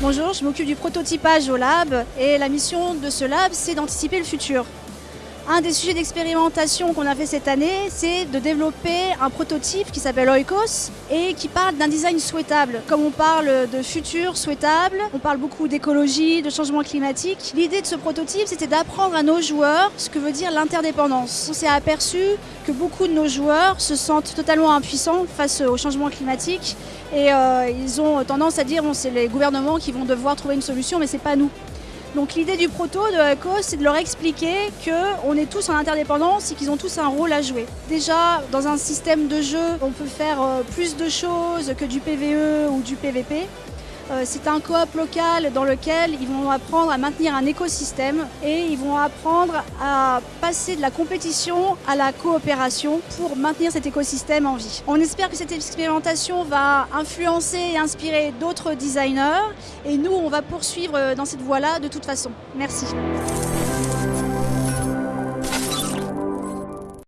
Bonjour, je m'occupe du prototypage au lab et la mission de ce lab, c'est d'anticiper le futur. Un des sujets d'expérimentation qu'on a fait cette année, c'est de développer un prototype qui s'appelle Oikos et qui parle d'un design souhaitable. Comme on parle de futur souhaitable, on parle beaucoup d'écologie, de changement climatique. L'idée de ce prototype, c'était d'apprendre à nos joueurs ce que veut dire l'interdépendance. On s'est aperçu que beaucoup de nos joueurs se sentent totalement impuissants face au changement climatique et euh, ils ont tendance à dire bon, c'est les gouvernements qui vont devoir trouver une solution, mais c'est pas nous. Donc l'idée du proto de cause, c'est de leur expliquer qu'on est tous en interdépendance et qu'ils ont tous un rôle à jouer. Déjà, dans un système de jeu, on peut faire euh, plus de choses que du PVE ou du PVP. Euh, c'est un coop local dans lequel ils vont apprendre à maintenir un écosystème et ils vont apprendre à passer de la compétition à la coopération pour maintenir cet écosystème en vie. On espère que cette expérimentation va influencer et inspirer d'autres designers et nous, on va poursuivre dans cette voie-là de toute façon. Merci.